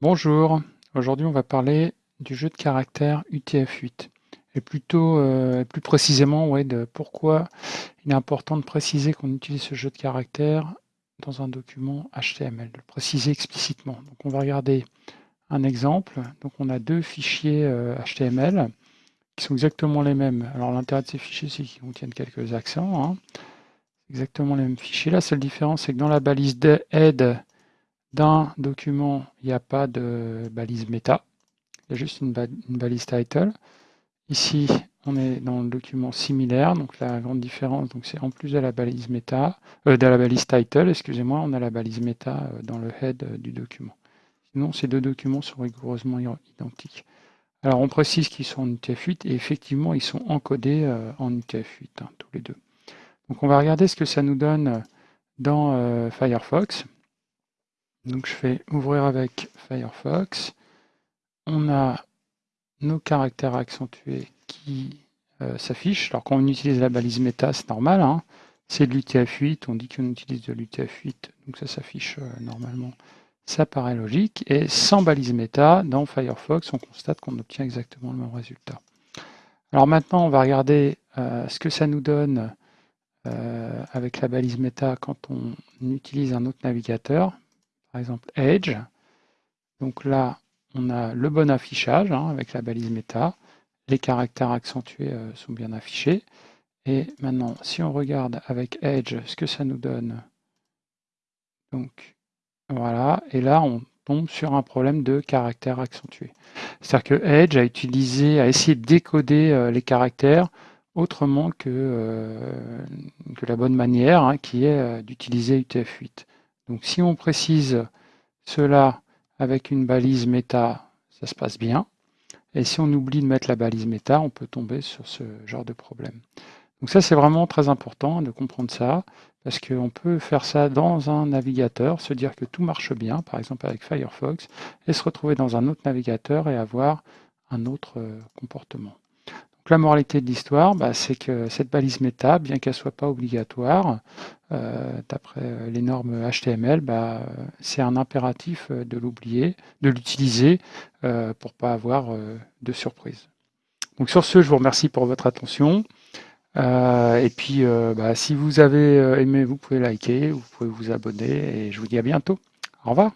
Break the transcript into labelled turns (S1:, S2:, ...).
S1: Bonjour, aujourd'hui on va parler du jeu de caractères UTF-8 et plutôt euh, plus précisément de pourquoi il est important de préciser qu'on utilise ce jeu de caractères dans un document HTML, de le préciser explicitement. Donc on va regarder un exemple. Donc on a deux fichiers HTML euh, qui sont exactement les mêmes. Alors l'intérêt de ces fichiers c'est qu'ils contiennent quelques accents. Hein. Exactement les mêmes fichiers. La seule différence c'est que dans la balise head d'un document, il n'y a pas de balise méta, il y a juste une, balise title. Ici, on est dans le document similaire, donc la grande différence, c'est en plus de la balise méta, euh, de la balise title, excusez-moi, on a la balise méta euh, dans le head euh, du document. Sinon, ces deux documents sont rigoureusement identiques. Alors, on précise qu'ils sont en UTF-8 et effectivement, ils sont encodés en UTF-8, hein, tous les deux. Donc, on va regarder ce que ça nous donne dans Firefox. Donc je fais ouvrir avec Firefox. On a nos caractères accentués qui euh, s'affichent. Alors quand on utilise la balise méta, c'est normal. Hein. C'est de l'UTF-8, on dit qu'on utilise de l'UTF-8, donc ça s'affiche euh, normalement. Ça paraît logique. Et sans balise méta, dans Firefox, on constate qu'on obtient exactement le même résultat. Alors maintenant, on va regarder euh, ce que ça nous donne avec la balise méta quand on utilise un autre navigateur par exemple Edge. Donc là, on a le bon affichage hein, avec la balise méta. Les caractères accentués euh, sont bien affichés. Et maintenant, si on regarde avec Edge ce que ça nous donne, donc voilà, et là on tombe sur un problème de caractères accentués. C'est-à-dire que Edge a utilisé, a essayé de décoder euh, les caractères autrement que, euh, la bonne manière, hein, qui est d'utiliser UTF-8. Donc si on précise cela avec une balise méta, ça se passe bien. Et si on oublie de mettre la balise méta, on peut tomber sur ce genre de problème. Donc ça, c'est vraiment très important de comprendre ça, parce qu'on peut faire ça dans un navigateur, se dire que tout marche bien, par exemple avec Firefox, et se retrouver dans un autre navigateur et avoir un autre euh, la moralité de l'histoire, bah, c'est que cette balise méta, bien qu'elle ne soit pas obligatoire, euh, d'après euh, les normes HTML, bah, c'est un impératif euh, de l'oublier, de l'utiliser pour ne pas avoir de surprise. Donc sur ce, je vous remercie pour votre attention. et puis, bah, si vous avez aimé, vous pouvez liker, vous pouvez vous abonner, et je vous dis à bientôt. Au revoir.